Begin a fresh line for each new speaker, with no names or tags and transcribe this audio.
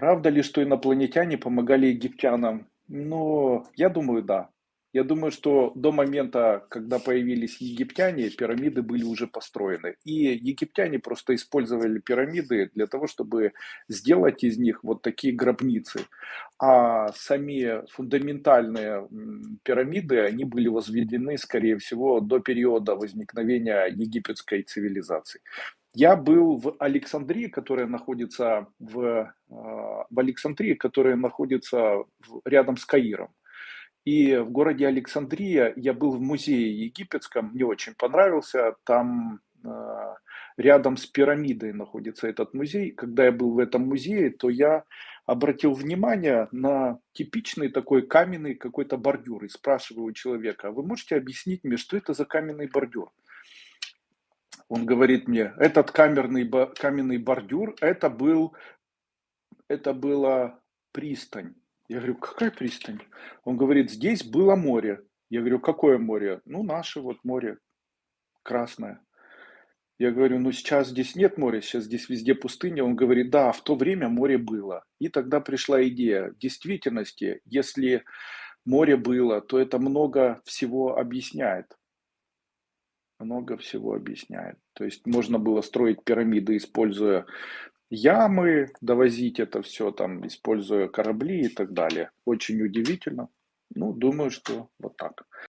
Правда ли, что инопланетяне помогали египтянам? Ну, я думаю, да. Я думаю, что до момента, когда появились египтяне, пирамиды были уже построены. И египтяне просто использовали пирамиды для того, чтобы сделать из них вот такие гробницы. А сами фундаментальные пирамиды, они были возведены, скорее всего, до периода возникновения египетской цивилизации. Я был в Александрии, которая находится в, а, в Александрии, которая находится рядом с Каиром. И в городе Александрия я был в музее египетском, мне очень понравился. Там а, рядом с пирамидой находится этот музей. Когда я был в этом музее, то я обратил внимание на типичный такой каменный какой-то бордюр. И спрашиваю у человека, «А вы можете объяснить мне, что это за каменный бордюр? Он говорит мне, этот каменный бордюр, это был это была пристань. Я говорю, какая пристань? Он говорит, здесь было море. Я говорю, какое море? Ну, наше вот море, Красное. Я говорю, ну сейчас здесь нет моря, сейчас здесь везде пустыня. Он говорит, да, в то время море было. И тогда пришла идея. В действительности, если море было, то это много всего объясняет. Много всего объясняет. То есть можно было строить пирамиды, используя ямы, довозить это все там, используя корабли и так далее. Очень удивительно. Ну, думаю, что вот так.